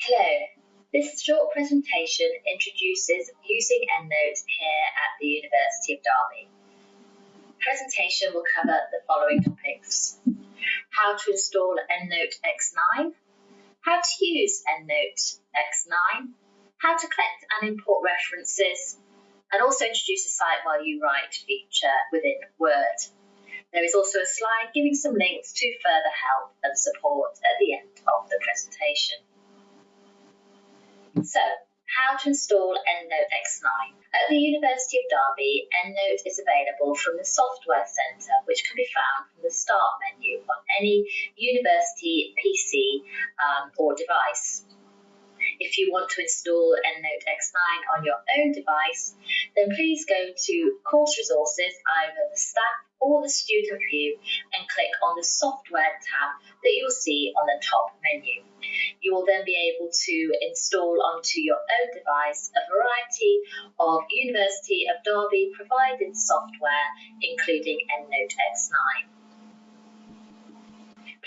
Hello. This short presentation introduces using EndNote here at the University of Derby. Presentation will cover the following topics. How to install EndNote X9, how to use EndNote X9, how to collect and import references, and also introduce a Cite While You Write feature within Word. There is also a slide giving some links to further help and support at the end of the presentation. So, how to install EndNote X9. At the University of Derby, EndNote is available from the Software Centre, which can be found from the Start menu on any university PC um, or device. If you want to install EndNote X9 on your own device, then please go to Course Resources, either the staff or the student view, and click on the Software tab that you'll see on the top menu. You will then be able to install onto your own device a variety of University of Derby provided software, including EndNote X9.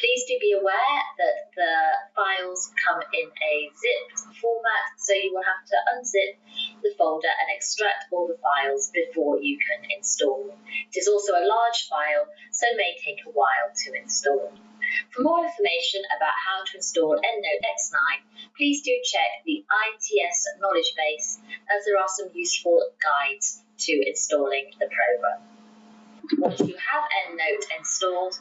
Please do be aware that the files come in a zipped format, so you will have to unzip the folder and extract all the files before you can install them. It is also a large file, so may take a while to install. For more information about how to install EndNote X9, please do check the ITS knowledge base as there are some useful guides to installing the program. Once you have EndNote installed,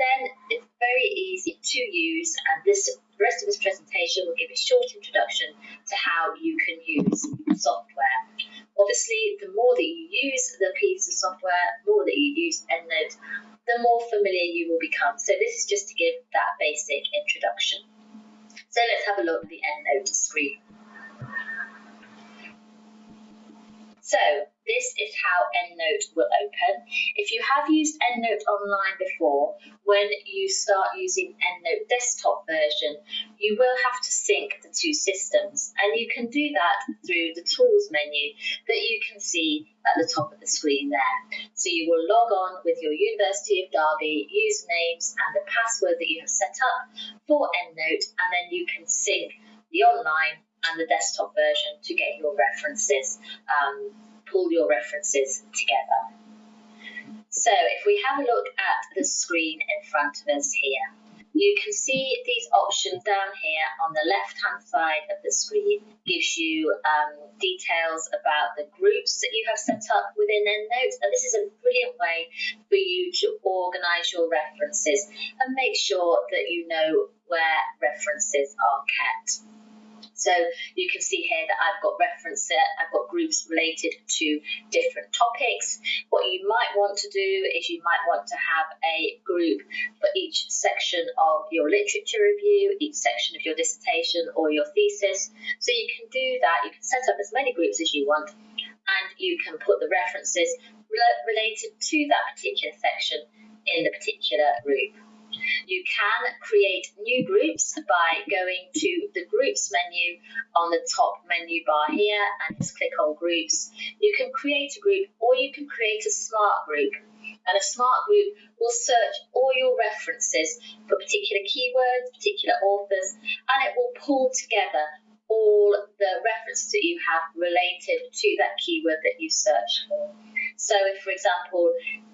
then it's very easy to use and this the rest of this presentation will give a short introduction to how you can use software. Obviously, the more that you use the piece of software, the more that you use EndNote, the more familiar you will become. So this is just to give that basic introduction. So let's have a look at the EndNote screen. So how EndNote will open. If you have used EndNote online before, when you start using EndNote desktop version, you will have to sync the two systems. And you can do that through the Tools menu that you can see at the top of the screen there. So you will log on with your University of Derby usernames and the password that you have set up for EndNote, and then you can sync the online and the desktop version to get your references, um, pull your references together. So if we have a look at the screen in front of us here, you can see these options down here on the left hand side of the screen gives you um, details about the groups that you have set up within EndNote and this is a brilliant way for you to organise your references and make sure that you know where references are kept. So you can see here that I've got reference, I've got groups related to different topics. What you might want to do is you might want to have a group for each section of your literature review, each section of your dissertation or your thesis. So you can do that, you can set up as many groups as you want and you can put the references related to that particular section in the particular group. You can create new groups by going to the groups menu on the top menu bar here and just click on groups. You can create a group or you can create a smart group and a smart group will search all your references for particular keywords, particular authors, and it will pull together all the references that you have related to that keyword that you searched for. So if, for example,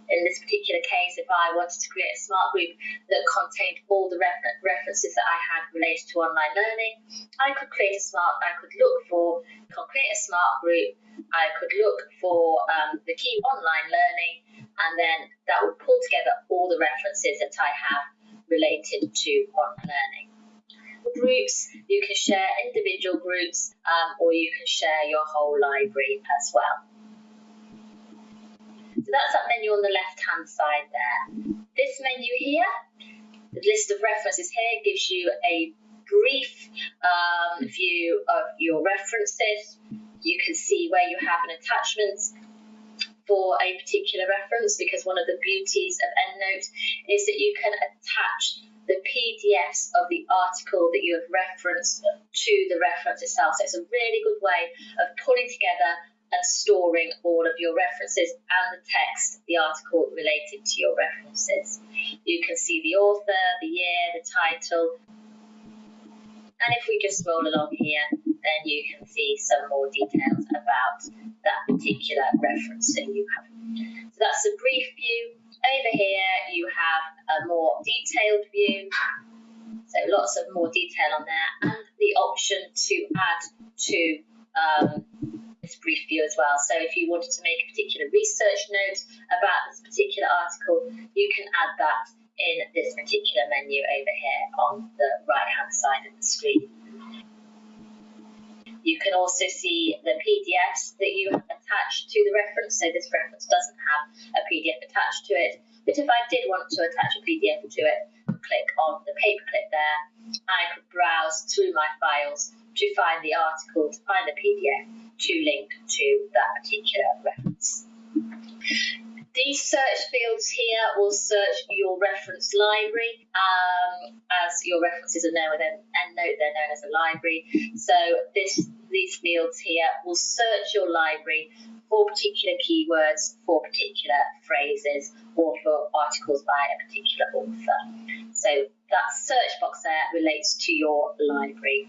in this particular case, if I wanted to create a smart group that contained all the refer references that I had related to online learning, I could create a smart, I could look for, create a smart group, I could look for um, the key online learning, and then that would pull together all the references that I have related to online learning. Groups, you can share individual groups, um, or you can share your whole library as well. So that's that menu on the left hand side there. This menu here, the list of references here gives you a brief um, view of your references. You can see where you have an attachment for a particular reference because one of the beauties of EndNote is that you can attach the PDFs of the article that you have referenced to the reference itself. So it's a really good way of pulling together and storing all of your references and the text, the article related to your references. You can see the author, the year, the title, And if we just scroll along here, then you can see some more details about that particular reference that you have. So that's a brief view. Over here, you have a more detailed view. So lots of more detail on there and the option to add to um, this brief view as well. So if you wanted to make a particular research note about this particular article, you can add that in this particular menu over here on the right hand side of the screen. You can also see the PDFs that you have attached to the reference. So this reference doesn't have a PDF attached to it. But if I did want to attach a PDF to it, click on the paperclip there, I could browse through my files to find the article, to find the PDF, to link to that particular reference. These search fields here will search your reference library. Um, as your references are known within EndNote, they're known as a library. So this, these fields here will search your library for particular keywords, for particular phrases, or for articles by a particular author. So that search box there relates to your library.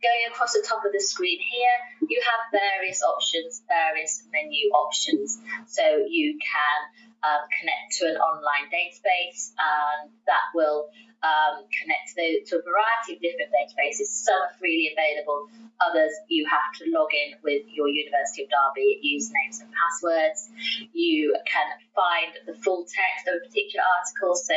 Going across the top of the screen here, you have various options, various menu options. So you can um, connect to an online database and that will um, connect to, to a variety of different databases. Some are freely available, others you have to log in with your University of Derby usernames and passwords. You can find the full text of a particular article. So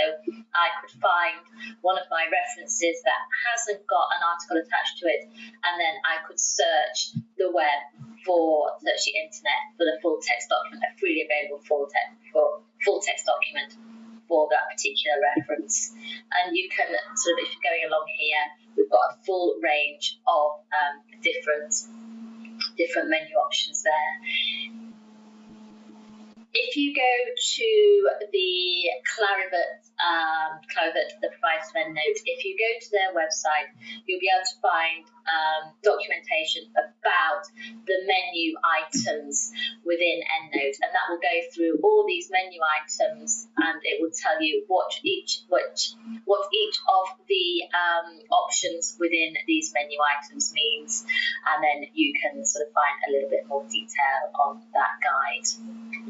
I could find one of my references that hasn't got an article attached to it, and then I could search the web for search the internet for the full text document, a freely available full text full text document for that particular reference. And you can sort of, if you're going along here, we've got a full range of um, different different menu options there. If you go to the Clarivate, um, Clarivate, of EndNote, if you go to their website, you'll be able to find um, documentation about the menu items within EndNote, and that will go through all these menu items, and it will tell you what each which what each of the um, options within these menu items means, and then you can sort of find a little bit more detail on that guide.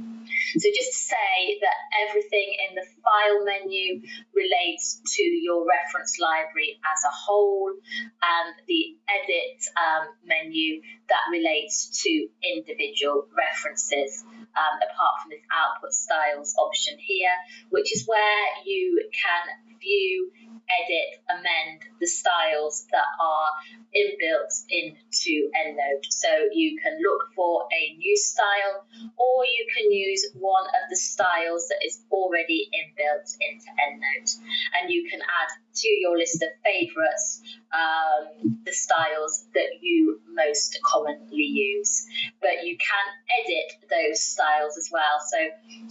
So just to say that everything in the file menu relates to your reference library as a whole and the edit um, menu that relates to individual references um, apart from this output styles option here, which is where you can view edit, amend the styles that are inbuilt into EndNote. So you can look for a new style or you can use one of the styles that is already inbuilt into EndNote. And you can add to your list of favorites um, the styles that you most commonly use. But you can edit those styles as well. So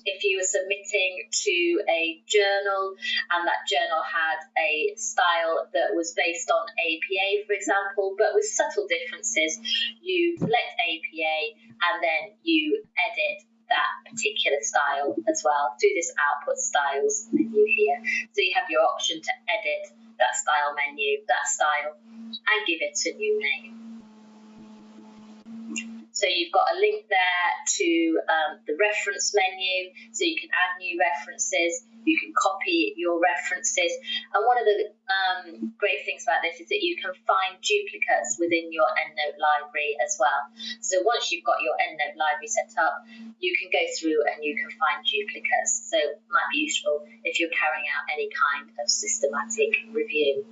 if you were submitting to a journal and that journal had a style that was based on APA, for example, but with subtle differences, you select APA and then you edit that particular style as well through this output styles menu here. So you have your option to edit that style menu, that style, and give it a new name. So you've got a link there to um, the reference menu, so you can add new references, you can copy your references. And one of the um, great things about this is that you can find duplicates within your EndNote library as well. So once you've got your EndNote library set up, you can go through and you can find duplicates. So it might be useful if you're carrying out any kind of systematic review.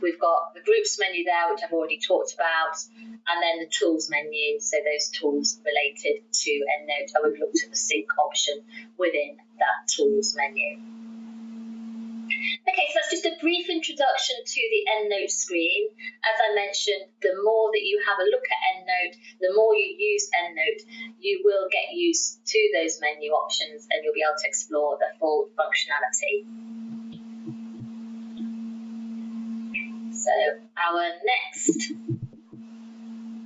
We've got the groups menu there, which I've already talked about, and then the tools menu, so those tools related to EndNote, and we've looked at the sync option within that tools menu. Okay, so that's just a brief introduction to the EndNote screen. As I mentioned, the more that you have a look at EndNote, the more you use EndNote, you will get used to those menu options and you'll be able to explore the full functionality. Our next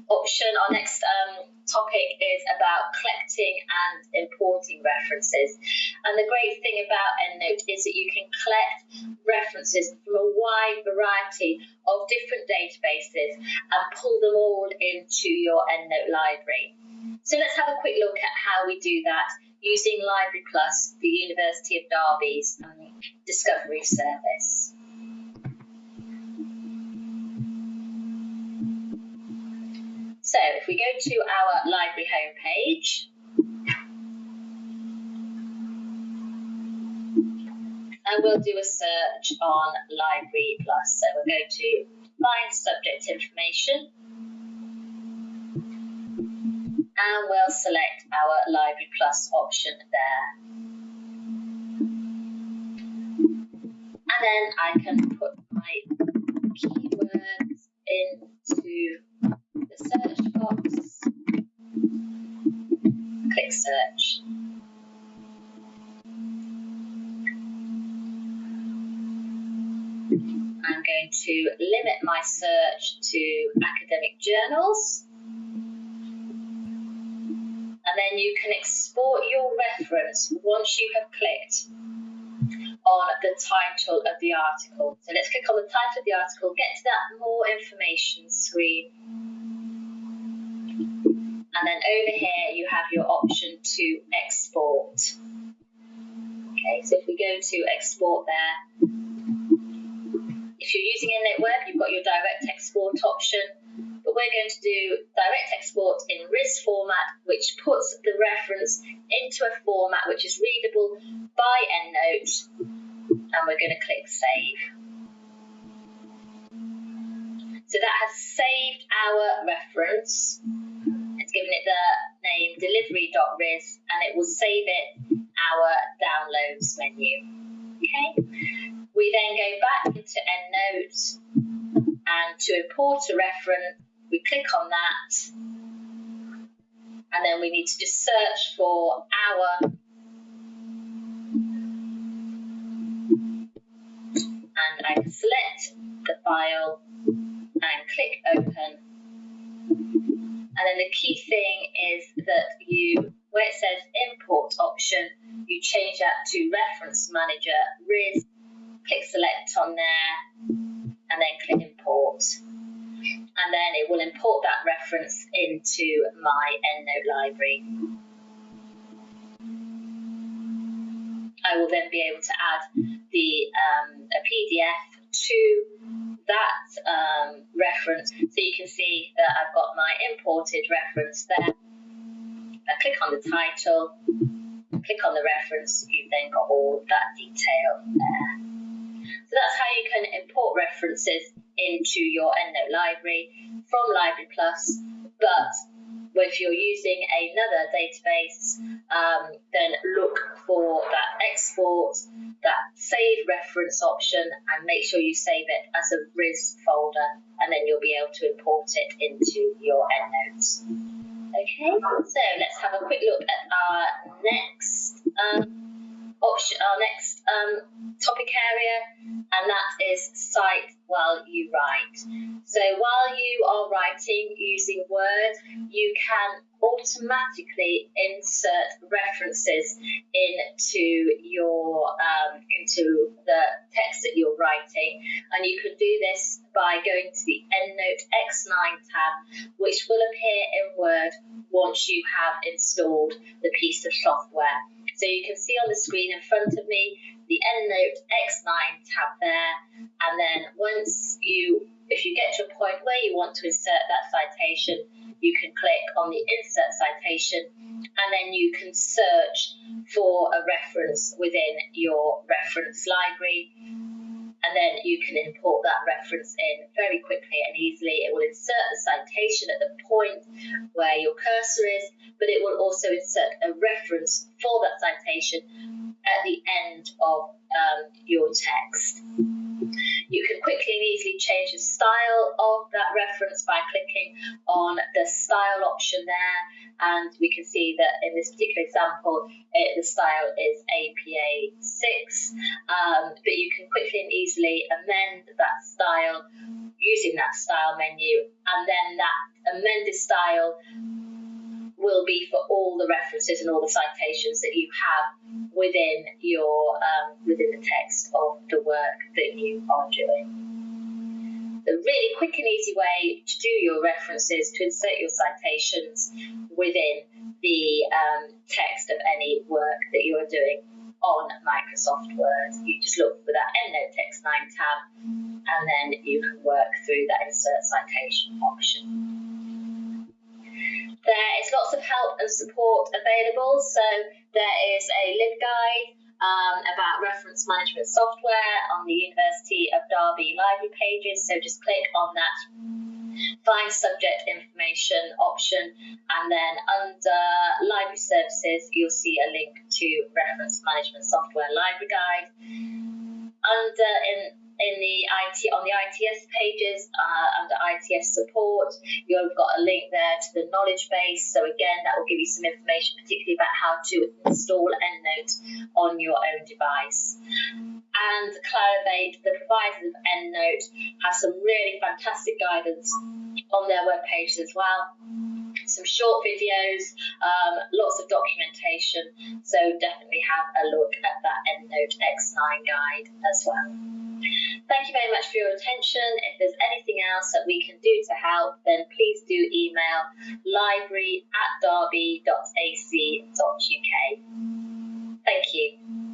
option, our next um, topic is about collecting and importing references. And the great thing about EndNote is that you can collect references from a wide variety of different databases and pull them all into your EndNote library. So let's have a quick look at how we do that using Library Plus, the University of Derby's um, Discovery Service. So if we go to our library homepage, and we'll do a search on Library Plus. So we'll go to Find Subject Information, and we'll select our Library Plus option there. And then I can put my keywords into the search box, click search. I'm going to limit my search to academic journals. And then you can export your reference once you have clicked on the title of the article. So let's click on the title of the article, get to that more information screen. And then over here you have your option to export. Okay, so if we go to export there, if you're using EndNote Web, you've got your direct export option but we're going to do direct export in RIS format, which puts the reference into a format which is readable by EndNote, and we're going to click Save. So that has saved our reference. It's given it the name delivery.ris and it will save it our downloads menu. Okay. We then go back into EndNote and to import a reference, we click on that and then we need to just search for our and I can select the file and click open. And then the key thing is that you where it says import option you change that to reference manager RIS click select on there and then click import and then it will import that reference into my EndNote library. I will then be able to add the um, a PDF to that um, reference so you can see that I've got my imported reference there. I click on the title, click on the reference, you've then got all that detail there. So that's how you can import references into your EndNote library from Library Plus, but if you're using another database, um, then look for that export, that save reference option, and make sure you save it as a RIS folder, and then you'll be able to import it into your EndNotes. Okay, so let's have a quick look at our next um, option, our next um, topic area, and that is cite while you write. So while you are writing using Word, you can automatically insert references into your um, into the text that you're writing, and you can do this by going to the EndNote X9 tab, which will appear in Word once you have installed the piece of software. So you can see on the screen in front of me the EndNote X9 tab there, and then once you, if you get to a point where you want to insert that citation, you can click on the Insert Citation, and then you can search for a reference within your reference library. And then you can import that reference in very quickly and easily. It will insert the citation at the point where your cursor is, but it will also insert a reference for that citation at the end of um, your text. You can quickly and easily change the style of that reference by clicking on the style option there and we can see that in this particular example it, the style is APA 6 um, but you can quickly and easily amend that style using that style menu and then that amended style will be for all the references and all the citations that you have within your um, within the text of the work that you are doing. The really quick and easy way to do your references to insert your citations within the um, text of any work that you are doing on Microsoft Word. You just look for that EndNote X9 tab and then you can work through that insert citation option. There is lots of help and support available. So there is a LibGuide um, about reference management software on the University of Derby library pages. So just click on that find subject information option and then under library services you'll see a link to reference management software library guide under in in the IT on the ITS pages uh, under ITS support, you've got a link there to the knowledge base. So again, that will give you some information, particularly about how to install EndNote on your own device. And Clarivate, the providers of EndNote, have some really fantastic guidance on their web pages as well some short videos, um, lots of documentation. So definitely have a look at that EndNote X9 guide as well. Thank you very much for your attention. If there's anything else that we can do to help, then please do email library at derby.ac.uk. Thank you.